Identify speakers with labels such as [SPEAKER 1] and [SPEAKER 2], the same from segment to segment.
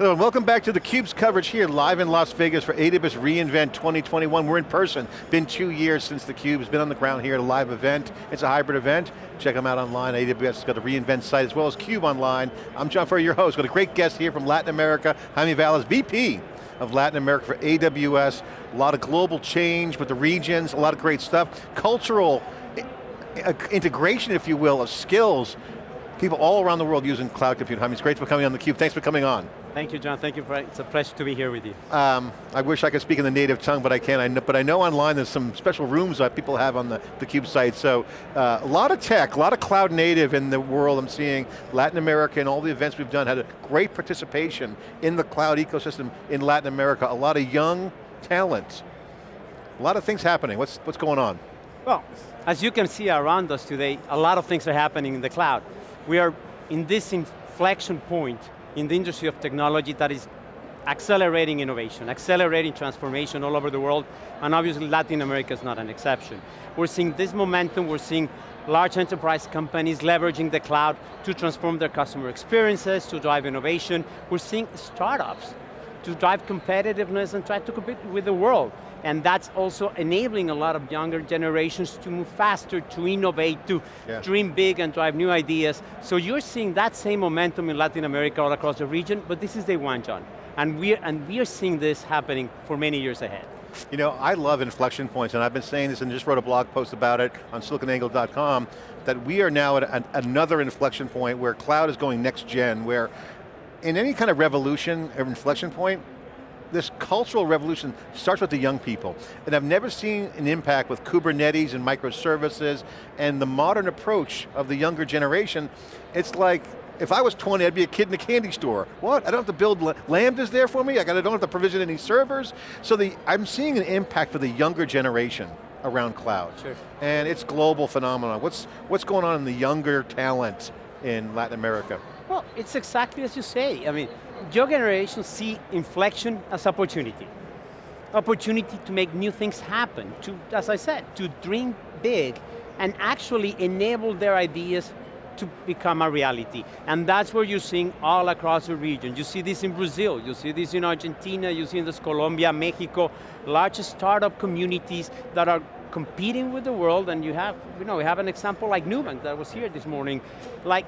[SPEAKER 1] Hello, and welcome back to theCUBE's coverage here, live in Las Vegas for AWS reInvent 2021. We're in person, been two years since theCUBE has been on the ground here at a live event. It's a hybrid event. Check them out online, AWS has got a reInvent site as well as CUBE online. I'm John Furrier, your host. Got a great guest here from Latin America, Jaime Valles, VP of Latin America for AWS. A lot of global change with the regions, a lot of great stuff. Cultural eh, eh, integration, if you will, of skills people all around the world using cloud computing. Jaime, it's great for coming on theCUBE. Thanks for coming on.
[SPEAKER 2] Thank you, John. Thank you for, it's a pleasure to be here with you.
[SPEAKER 1] Um, I wish I could speak in the native tongue, but I can't. I know, but I know online there's some special rooms that people have on the, the CUBE site. So uh, a lot of tech, a lot of cloud native in the world I'm seeing. Latin America and all the events we've done had a great participation in the cloud ecosystem in Latin America. A lot of young talent. A lot of things happening. What's, what's going on?
[SPEAKER 2] Well, as you can see around us today, a lot of things are happening in the cloud. We are in this inflection point in the industry of technology that is accelerating innovation, accelerating transformation all over the world, and obviously Latin America is not an exception. We're seeing this momentum, we're seeing large enterprise companies leveraging the cloud to transform their customer experiences, to drive innovation. We're seeing startups to drive competitiveness and try to compete with the world. And that's also enabling a lot of younger generations to move faster, to innovate, to yeah. dream big and drive new ideas. So you're seeing that same momentum in Latin America all across the region, but this is day one, John. And we are, and we are seeing this happening for many years ahead.
[SPEAKER 1] You know, I love inflection points, and I've been saying this and just wrote a blog post about it on siliconangle.com, that we are now at an, another inflection point where cloud is going next gen, where in any kind of revolution or inflection point, this cultural revolution starts with the young people. And I've never seen an impact with Kubernetes and microservices and the modern approach of the younger generation. It's like, if I was 20, I'd be a kid in a candy store. What, I don't have to build Lambdas there for me? I don't have to provision any servers? So the, I'm seeing an impact for the younger generation around cloud.
[SPEAKER 2] Sure.
[SPEAKER 1] And it's global phenomenon. What's, what's going on in the younger talent in Latin America?
[SPEAKER 2] Well, it's exactly as you say. I mean, your generation see inflection as opportunity. Opportunity to make new things happen, to, as I said, to dream big and actually enable their ideas to become a reality. And that's where you're seeing all across the region. You see this in Brazil, you see this in Argentina, you see in this Colombia, Mexico, large startup communities that are competing with the world and you have, you know, we have an example like Nubank that was here this morning, like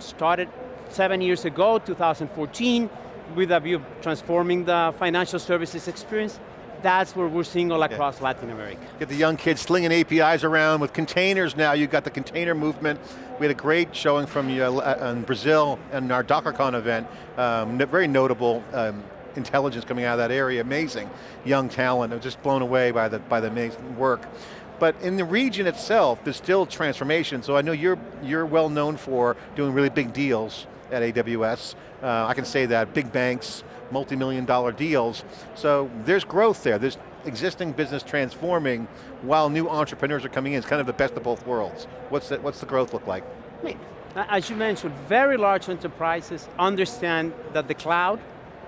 [SPEAKER 2] started seven years ago, 2014, with a view of transforming the financial services experience. That's where we're seeing all across yeah. Latin America.
[SPEAKER 1] Get the young kids slinging APIs around with containers now. You've got the container movement. We had a great showing from you uh, in Brazil and our DockerCon event. Um, very notable um, intelligence coming out of that area, amazing. Young talent, I was just blown away by the, by the amazing work. But in the region itself, there's still transformation, so I know you're, you're well known for doing really big deals at AWS. Uh, I can say that, big banks, multi-million dollar deals. So there's growth there. There's existing business transforming while new entrepreneurs are coming in. It's kind of the best of both worlds. What's the, what's the growth look like?
[SPEAKER 2] As you mentioned, very large enterprises understand that the cloud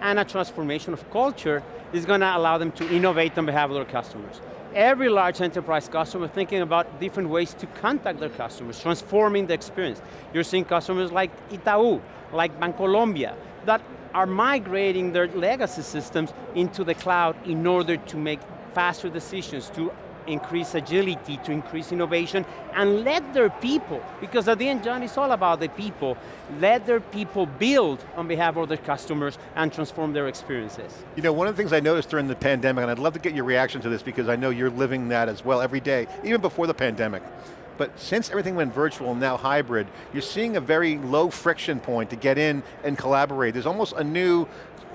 [SPEAKER 2] and a transformation of culture is going to allow them to innovate on behalf of their customers every large enterprise customer thinking about different ways to contact their customers, transforming the experience. You're seeing customers like Itaú, like Bancolombia, that are migrating their legacy systems into the cloud in order to make faster decisions, to increase agility, to increase innovation, and let their people, because at the end, John, it's all about the people, let their people build on behalf of their customers and transform their experiences.
[SPEAKER 1] You know, one of the things I noticed during the pandemic, and I'd love to get your reaction to this because I know you're living that as well every day, even before the pandemic. But since everything went virtual, and now hybrid, you're seeing a very low friction point to get in and collaborate. There's almost a new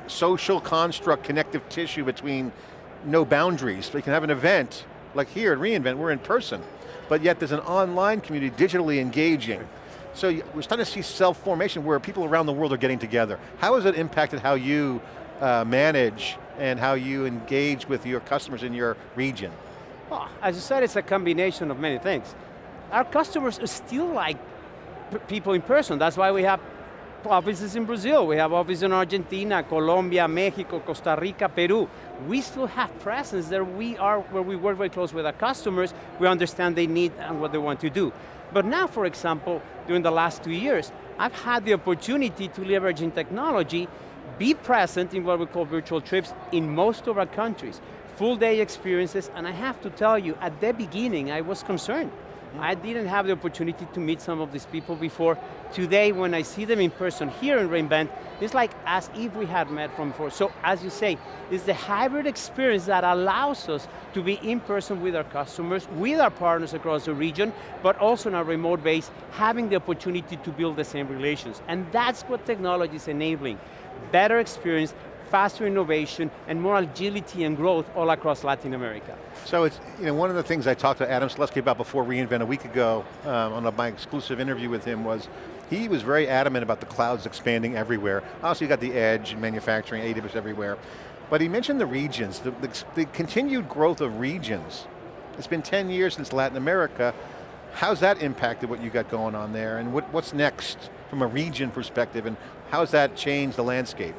[SPEAKER 1] social construct, connective tissue between no boundaries. We can have an event like here at reInvent, we're in person, but yet there's an online community digitally engaging. So we're starting to see self-formation where people around the world are getting together. How has it impacted how you uh, manage and how you engage with your customers in your region?
[SPEAKER 2] Well, as you said, it's a combination of many things. Our customers still like people in person. That's why we have offices in Brazil, we have offices in Argentina, Colombia, Mexico, Costa Rica, Peru. We still have presence there. We are where we work very close with our customers. We understand they need and what they want to do. But now, for example, during the last two years, I've had the opportunity to leverage in technology be present in what we call virtual trips in most of our countries. Full day experiences, and I have to tell you, at the beginning I was concerned. I didn't have the opportunity to meet some of these people before. Today, when I see them in person here in reInvent, it's like as if we had met from before. So, as you say, it's the hybrid experience that allows us to be in person with our customers, with our partners across the region, but also on a remote base, having the opportunity to build the same relations. And that's what technology is enabling. Better experience, faster innovation, and more agility and growth all across Latin America.
[SPEAKER 1] So it's, you know, one of the things I talked to Adam Selipsky about before reInvent a week ago um, on a, my exclusive interview with him was, he was very adamant about the clouds expanding everywhere. Also you got the edge, manufacturing, AWS everywhere. But he mentioned the regions, the, the, the continued growth of regions. It's been 10 years since Latin America. How's that impacted what you got going on there? And what, what's next from a region perspective and how's that changed the landscape?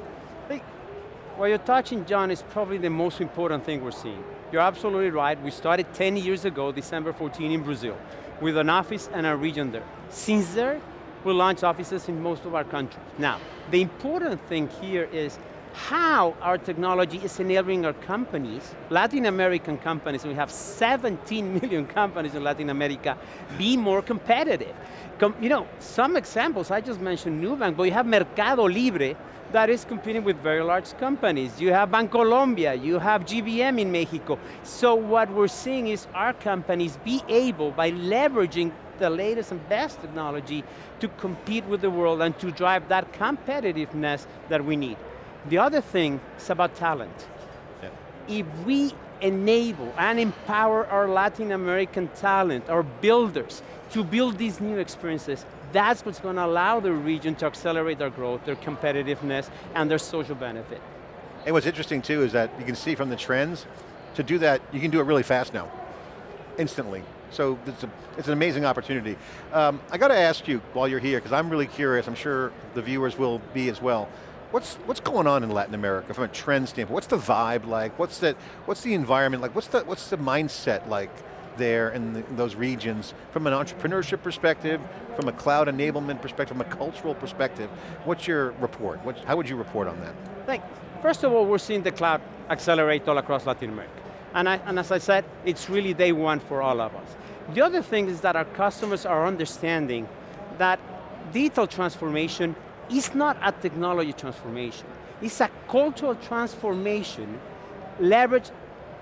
[SPEAKER 2] What you're touching, John, is probably the most important thing we're seeing. You're absolutely right. We started 10 years ago, December 14 in Brazil, with an office and a region there. Since there, we launched offices in most of our countries. Now, the important thing here is how our technology is enabling our companies, Latin American companies, we have 17 million companies in Latin America, be more competitive. Com you know, some examples, I just mentioned Nubank, but you have Mercado Libre, that is competing with very large companies. You have Bancolombia, you have GBM in Mexico. So what we're seeing is our companies be able, by leveraging the latest and best technology, to compete with the world and to drive that competitiveness that we need. The other thing is about talent. Yeah. If we enable and empower our Latin American talent, our builders, to build these new experiences, that's what's going to allow the region to accelerate their growth, their competitiveness, and their social benefit.
[SPEAKER 1] And what's interesting too is that you can see from the trends, to do that, you can do it really fast now, instantly. So it's, a, it's an amazing opportunity. Um, I got to ask you while you're here, because I'm really curious, I'm sure the viewers will be as well. What's, what's going on in Latin America from a trend standpoint? What's the vibe like? What's the, what's the environment like? What's the, what's the mindset like? There in, the, in, those regions from an entrepreneurship perspective, from a cloud enablement perspective, from a cultural perspective. What's your report? How would you report on that?
[SPEAKER 2] Thank, first of all, we're seeing the cloud accelerate all across Latin America. And, I, and as I said, it's really day one for all of us. The other thing is that our customers are understanding that digital transformation is not a technology transformation. It's a cultural transformation leveraged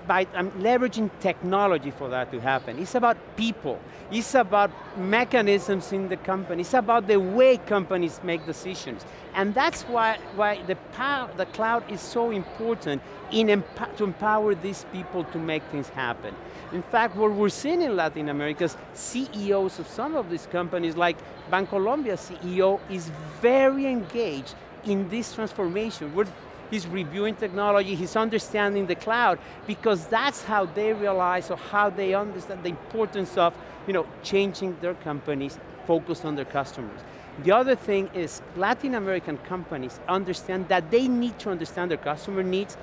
[SPEAKER 2] by I'm leveraging technology for that to happen. It's about people. It's about mechanisms in the company. It's about the way companies make decisions. And that's why, why the, power, the cloud is so important in to empower these people to make things happen. In fact, what we're seeing in Latin America is CEOs of some of these companies, like Bancolombia CEO, is very engaged in this transformation. We're he's reviewing technology, he's understanding the cloud, because that's how they realize or how they understand the importance of you know, changing their companies, focus on their customers. The other thing is Latin American companies understand that they need to understand their customer needs,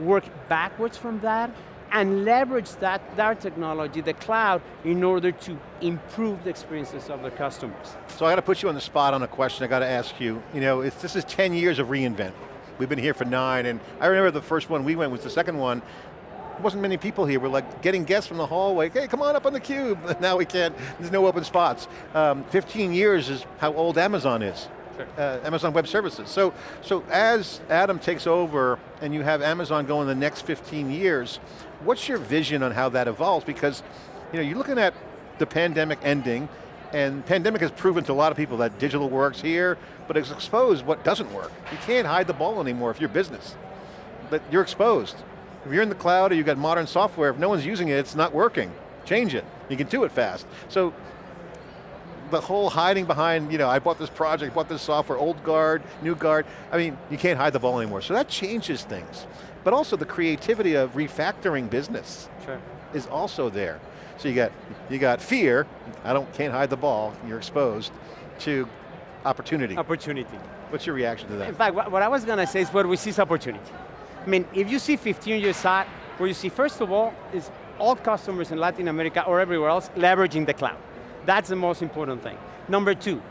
[SPEAKER 2] work backwards from that, and leverage that, that technology, the cloud, in order to improve the experiences of their customers.
[SPEAKER 1] So I got to put you on the spot on a question I got to ask you. You know, this is 10 years of reInvent. We've been here for nine, and I remember the first one we went was the second one. There wasn't many people here. We're like getting guests from the hallway. Hey, come on up on the cube. Now we can't, there's no open spots. Um, 15 years is how old Amazon is. Sure. Uh, Amazon Web Services. So, so as Adam takes over and you have Amazon going the next 15 years, what's your vision on how that evolves? Because you know, you're looking at the pandemic ending, and pandemic has proven to a lot of people that digital works here, but it's exposed what doesn't work. You can't hide the ball anymore if you're business. But you're exposed. If you're in the cloud or you've got modern software, if no one's using it, it's not working. Change it. You can do it fast. So the whole hiding behind, you know, I bought this project, bought this software, old guard, new guard. I mean, you can't hide the ball anymore. So that changes things. But also the creativity of refactoring business sure. is also there. So you got, you got fear, I don't, can't hide the ball, you're exposed, to opportunity.
[SPEAKER 2] Opportunity.
[SPEAKER 1] What's your reaction to that?
[SPEAKER 2] In fact, what I was going to say is where we see opportunity. I mean, if you see 15 years out, where you see, first of all, is all customers in Latin America or everywhere else leveraging the cloud. That's the most important thing. Number two,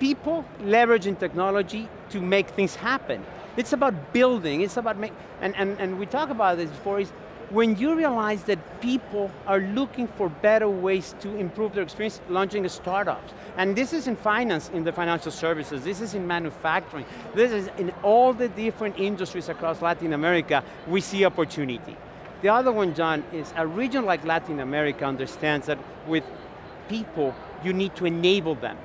[SPEAKER 2] people leveraging technology to make things happen. It's about building, it's about make, and, and, and we talk about this before, is when you realize that people are looking for better ways to improve their experience launching startups, and this is in finance, in the financial services, this is in manufacturing, this is in all the different industries across Latin America, we see opportunity. The other one, John, is a region like Latin America understands that with people, you need to enable them.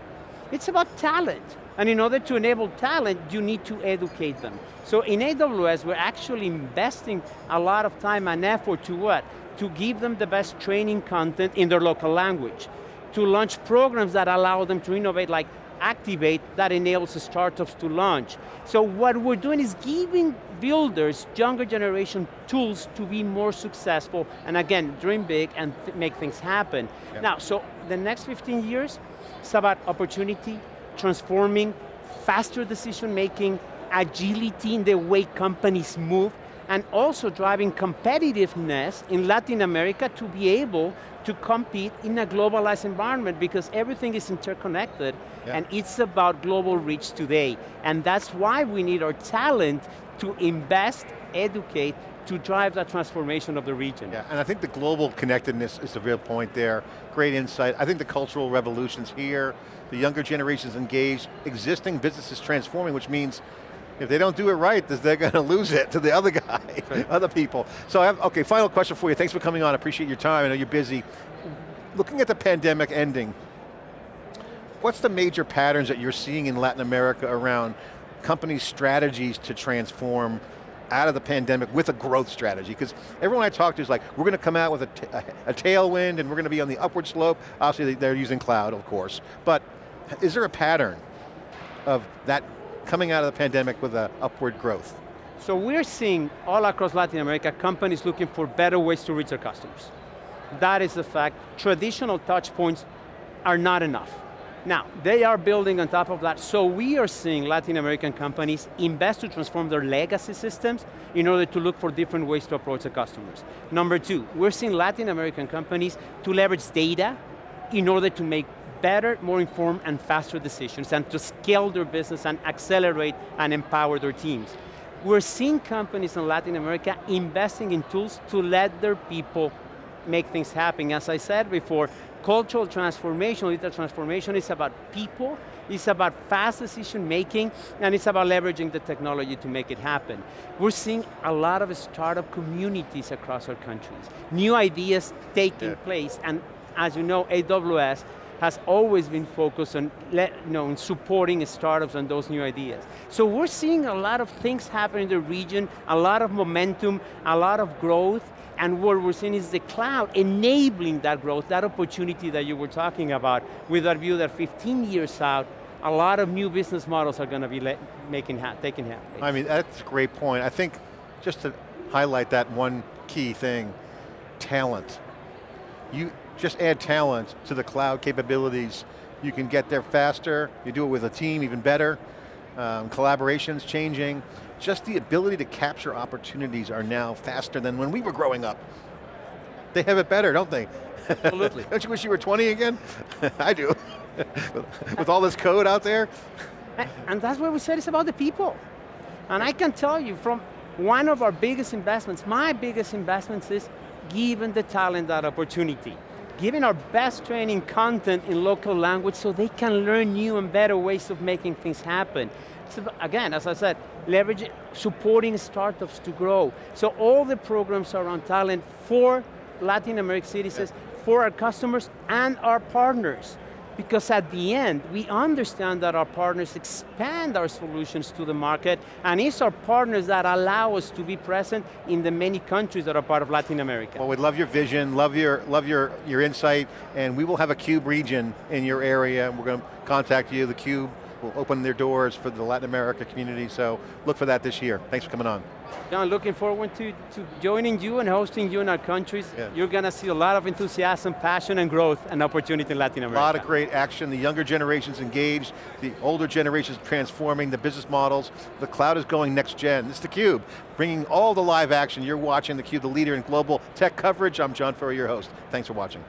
[SPEAKER 2] It's about talent. And in order to enable talent, you need to educate them. So in AWS, we're actually investing a lot of time and effort to what? To give them the best training content in their local language. To launch programs that allow them to innovate like Activate that enables the startups to launch. So what we're doing is giving builders, younger generation, tools to be more successful, and again, dream big and th make things happen. Yep. Now, so the next 15 years, it's about opportunity, transforming, faster decision making, agility in the way companies move, and also driving competitiveness in Latin America to be able to compete in a globalized environment because everything is interconnected yeah. and it's about global reach today. And that's why we need our talent to invest, educate, to drive that transformation of the region.
[SPEAKER 1] Yeah, and I think the global connectedness is the real point there. Great insight. I think the cultural revolution's here, the younger generations engaged, existing businesses transforming, which means if they don't do it right, they're going to lose it to the other guy, right. other people. So I have, okay, final question for you. Thanks for coming on, I appreciate your time, I know you're busy. Looking at the pandemic ending, what's the major patterns that you're seeing in Latin America around companies' strategies to transform out of the pandemic with a growth strategy? Because everyone I talk to is like, we're going to come out with a, a tailwind and we're going to be on the upward slope. Obviously they're using cloud, of course. But is there a pattern of that coming out of the pandemic with an upward growth?
[SPEAKER 2] So we're seeing all across Latin America, companies looking for better ways to reach their customers. That is the fact. Traditional touch points are not enough. Now, they are building on top of that, so we are seeing Latin American companies invest to transform their legacy systems in order to look for different ways to approach the customers. Number two, we're seeing Latin American companies to leverage data in order to make better, more informed, and faster decisions, and to scale their business and accelerate and empower their teams. We're seeing companies in Latin America investing in tools to let their people make things happen. As I said before, cultural transformation, digital transformation is about people, it's about fast decision making, and it's about leveraging the technology to make it happen. We're seeing a lot of startup communities across our countries. New ideas taking yeah. place, and as you know, AWS has always been focused on you know, supporting startups and those new ideas. So we're seeing a lot of things happen in the region, a lot of momentum, a lot of growth, and what we're seeing is the cloud enabling that growth, that opportunity that you were talking about, with our view that 15 years out, a lot of new business models are going to be making ha taking place.
[SPEAKER 1] I mean, that's a great point. I think, just to highlight that one key thing, talent. You, just add talent to the cloud capabilities. You can get there faster, you do it with a team even better, um, collaboration's changing. Just the ability to capture opportunities are now faster than when we were growing up. They have it better, don't they?
[SPEAKER 2] Absolutely.
[SPEAKER 1] don't you wish you were 20 again? I do. with all this code out there.
[SPEAKER 2] And that's what we said, it's about the people. And I can tell you from one of our biggest investments, my biggest investments is giving the talent that opportunity giving our best training content in local language so they can learn new and better ways of making things happen. So again, as I said, leveraging, supporting startups to grow. So all the programs around talent for Latin American citizens, yeah. for our customers and our partners. Because at the end, we understand that our partners expand our solutions to the market, and it's our partners that allow us to be present in the many countries that are part of Latin America.
[SPEAKER 1] Well, we love your vision, love your, love your, your insight, and we will have a CUBE region in your area, we're going to contact you, the CUBE will open their doors for the Latin America community, so look for that this year. Thanks for coming on.
[SPEAKER 2] John, looking forward to, to joining you and hosting you in our countries. Yeah. You're going to see a lot of enthusiasm, passion, and growth and opportunity in Latin America.
[SPEAKER 1] A lot of great action. The younger generations engaged, the older generations transforming the business models. The cloud is going next gen. This is theCUBE, bringing all the live action. You're watching theCUBE, the leader in global tech coverage. I'm John Furrier, your host. Thanks for watching.